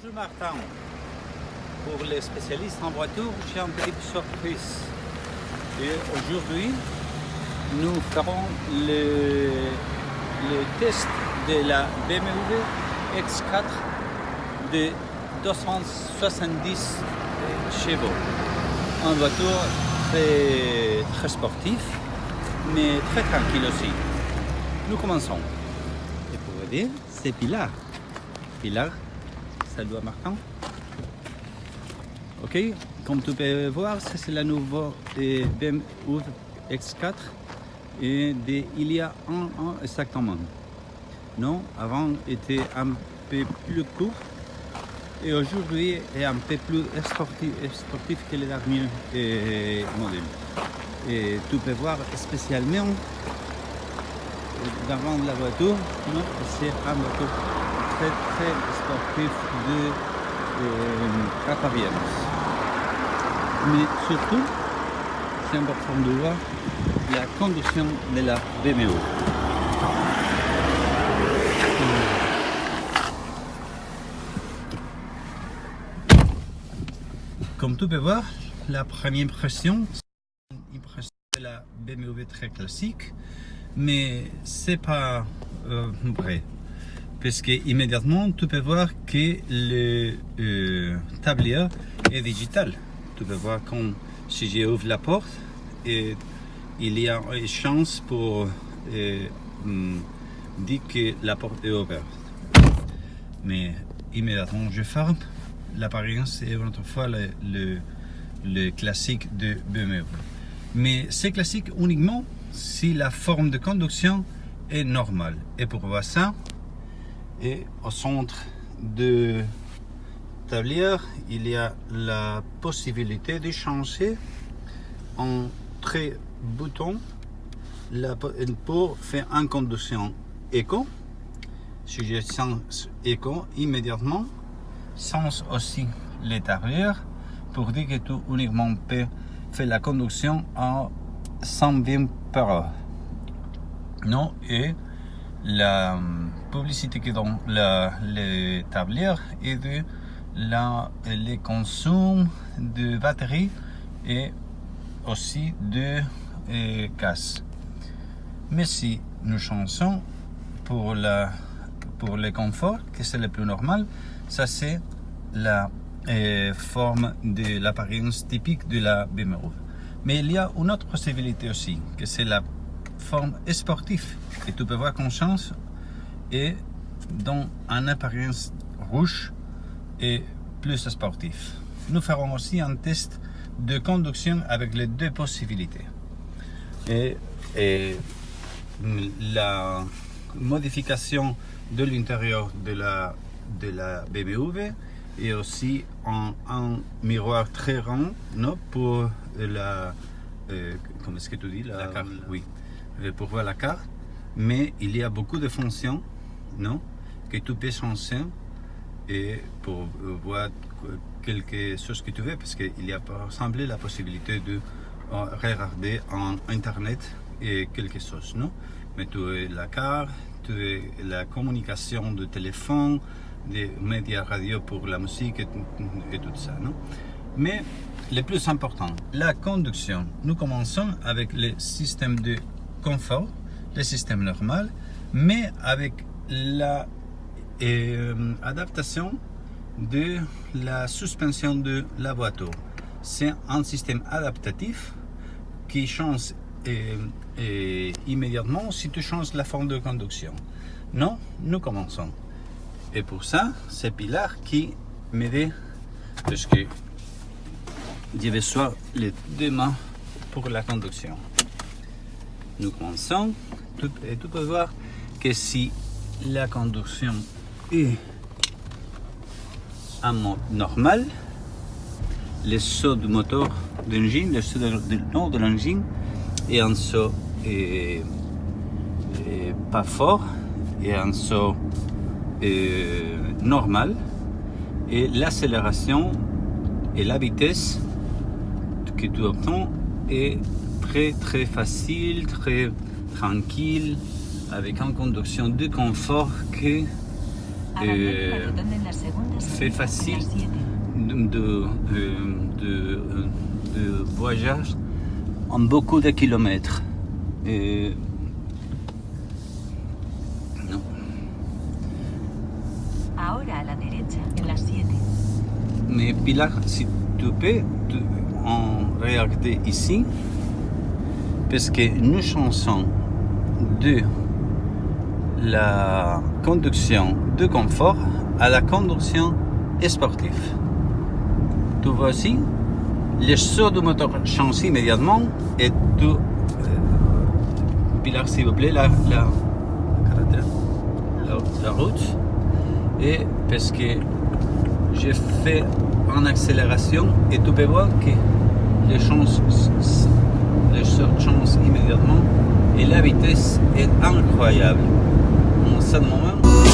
Bonjour Martin. Pour les spécialistes en voiture, j'ai une petite surprise. Et aujourd'hui, nous ferons le, test de la BMW X4 de 270 chevaux. Une voiture très, très sportive, mais très tranquille aussi. Nous commençons. Et pour vous dire, c'est Pilar. Pilar, à Martin. Ok, comme tu peux voir, c'est la nouvelle BMW X4 et de, il y a un an exactement. Non, avant était un peu plus court et aujourd'hui est un peu plus sportif, sportif que les derniers eh, modèles. Et tu peux voir spécialement devant la voiture, c'est un voiture très très sportif de euh, Mais surtout, c'est important de voir la conduction de la BMW. Comme tu peux voir, la première impression, c'est une impression de la BMW très classique, mais c'est pas euh, vrai. Parce que immédiatement, tu peux voir que le euh, tablier est digital. Tu peux voir quand si j'ouvre la porte, il y a une chance pour euh, dire que la porte est ouverte. Mais immédiatement, je ferme l'apparence est autrefois le, le, classique de BMW. Mais c'est classique uniquement si la forme de conduction est normale. Et pour voir ça, et au centre de tablière, il y a la possibilité de changer en très bouton pour faire une conduction éco. Si je sens éco, immédiatement, sens aussi l'étagère pour dire que tu uniquement peux faire la conduction en 120 par heure. Non, et la publicité qui dans la, les tablières est de la, les consommes de batterie et aussi de et, casse. Mais si nous changeons pour, la, pour le confort, que c'est le plus normal, ça, c'est la euh, forme de l'apparence typique de la BMW. Mais il y a une autre possibilité aussi, que c'est la forme sportive. Et tu peux voir qu'on change et dans une apparence rouge et plus sportif. Nous ferons aussi un test de conduction avec les deux possibilités. Et, et la modification de l'intérieur de la de la BMW et aussi un, un miroir très rond non, pour la, euh, comment est-ce que tu dis la, carte, oui, pour voir la carte. Mais il y a beaucoup de fonctions, non, que tu peux changer et pour voir quelque chose que tu veux, parce qu'il y a par exemple la possibilité de euh, regarder en internet et quelque chose, non. Mais tu as la carte, tu as la communication de téléphone, des médias radio pour la musique et, tout ça. Non Mais le plus important, la conduction. Nous commençons avec le système de confort, le système normal, mais avec la euh, adaptation de la suspension de la voiture. C'est un système adaptatif qui change euh, euh, immédiatement si tu changes la forme de conduction. Non, nous commençons. Et pour ça, c'est Pilar qui m'aide parce que je vais soit les deux mains pour la conduction. Nous commençons et peux voir que si la conduction est en mode normal, le saut du moteur d'engine, le saut de, l'engine est un saut et, et pas fort et un saut normal et l'accélération et la vitesse que tu obtiens est très très facile, très tranquille, avec une conduction de confort euh, fait facile de, de, de, de voyage en beaucoup de kilomètres. Et non. Ahora a la derecha, en la 7. Mais Pilar, si tu peux tu- en regarder ici, parce que nous changeons de la conduction de confort à la conduction sportive. Tu vois ici, le saut du moteur change immédiatement et tu... euh, s'il vous plaît, la, la, route. Et parce que j'ai fait en accélération et tu peux voir que les chances, les immédiatement et la vitesse est incroyable. Moment,